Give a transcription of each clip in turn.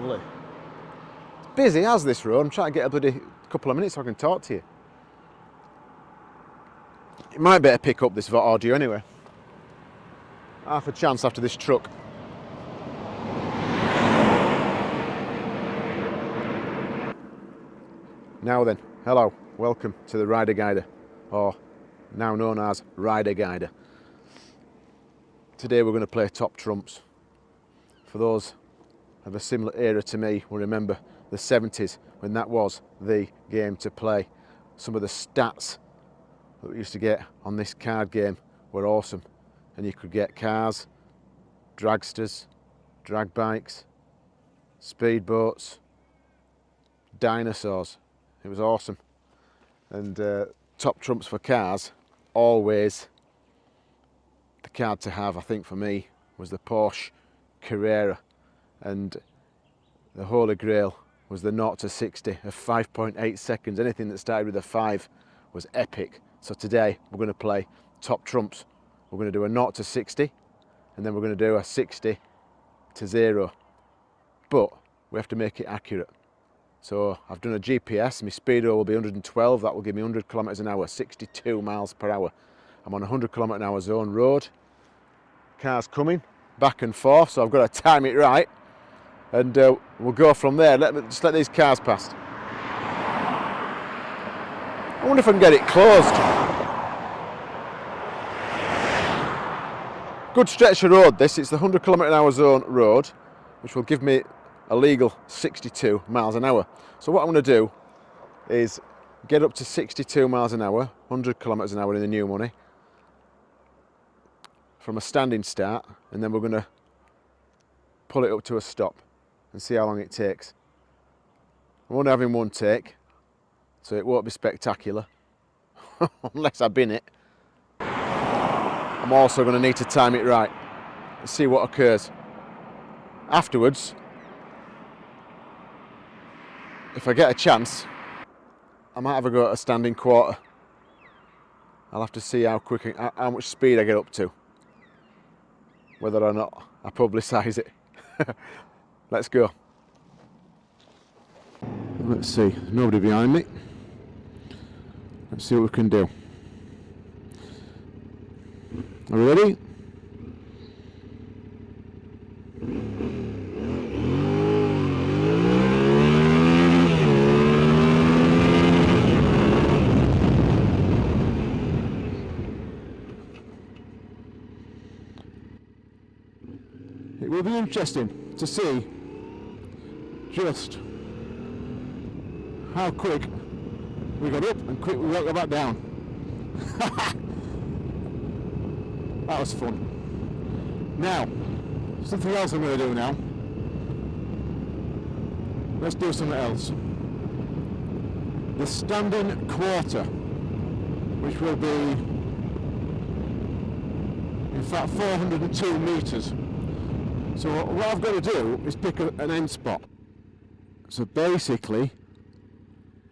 Lovely. It's busy as this road. I'm trying to get a bloody couple of minutes so I can talk to you. It might better pick up this audio anyway. Half a chance after this truck. Now then, hello, welcome to the Rider Guider, or now known as Rider Guider. Today we're going to play Top Trumps. For those of a similar era to me will remember the 70s when that was the game to play. Some of the stats that we used to get on this card game were awesome and you could get cars, dragsters, drag bikes, speedboats, dinosaurs. It was awesome. And uh, top trumps for cars, always the card to have, I think for me, was the Porsche Carrera. And the holy grail was the 0 to 60 of 5.8 seconds. Anything that started with a 5 was epic. So today we're going to play top trumps. We're going to do a 0 to 60 and then we're going to do a 60 to 0. But we have to make it accurate. So I've done a GPS, my speedo will be 112, that will give me 100 kilometres an hour, 62 miles per hour. I'm on a 100 kilometre an hour zone road. Cars coming back and forth, so I've got to time it right. And uh, we'll go from there. Let me, just let these cars past. I wonder if I can get it closed. Good stretch of road this, it's the 100 km an hour zone road, which will give me a legal 62 miles an hour. So what I'm going to do is get up to 62 miles an hour, 100 kilometres an hour in the new money, from a standing start, and then we're going to pull it up to a stop and see how long it takes. I'm only having one take, so it won't be spectacular, unless I bin it. I'm also going to need to time it right and see what occurs. Afterwards, if I get a chance, I might have a go at a standing quarter. I'll have to see how quick, how much speed I get up to. Whether or not I publicise it. Let's go. Let's see, nobody behind me. Let's see what we can do. Are we ready? It will be interesting to see just how quick we got up and quick we won't back down. that was fun. Now, something else I'm going to do now. Let's do something else. The standing quarter, which will be in fact 402 metres. So what I've got to do is pick an end spot. So basically,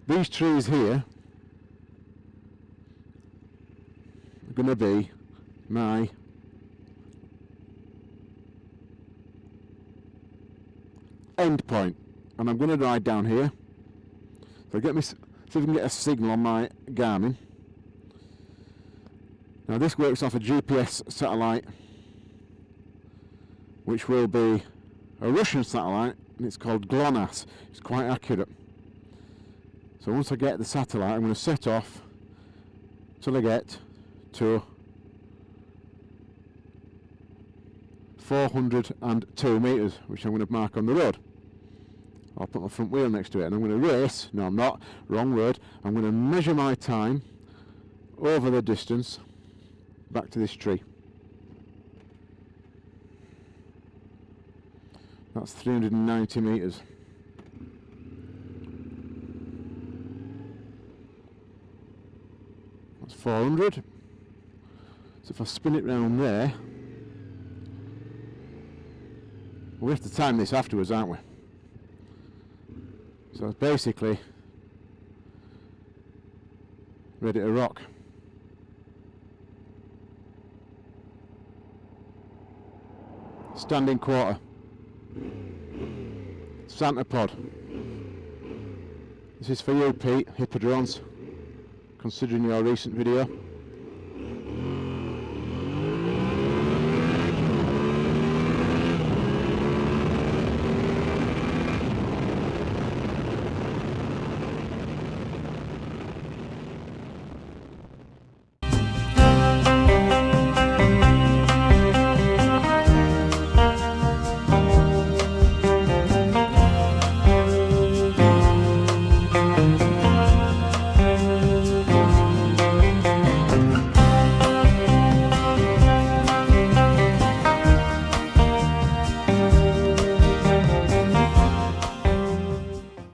these trees here are going to be my end point. And I'm going to ride down here. So get me see if we can get a signal on my Garmin. Now this works off a GPS satellite which will be a Russian satellite and it's called GLONASS. It's quite accurate. So once I get the satellite I'm going to set off till I get to 402 metres which I'm going to mark on the road. I'll put my front wheel next to it and I'm going to race, no I'm not, wrong word, I'm going to measure my time over the distance back to this tree that's 390 metres that's 400 so if I spin it round there we have to time this afterwards aren't we? So it's basically ready to rock. Standing quarter Santa pod. This is for you, Pete, Hippodrones, considering your recent video.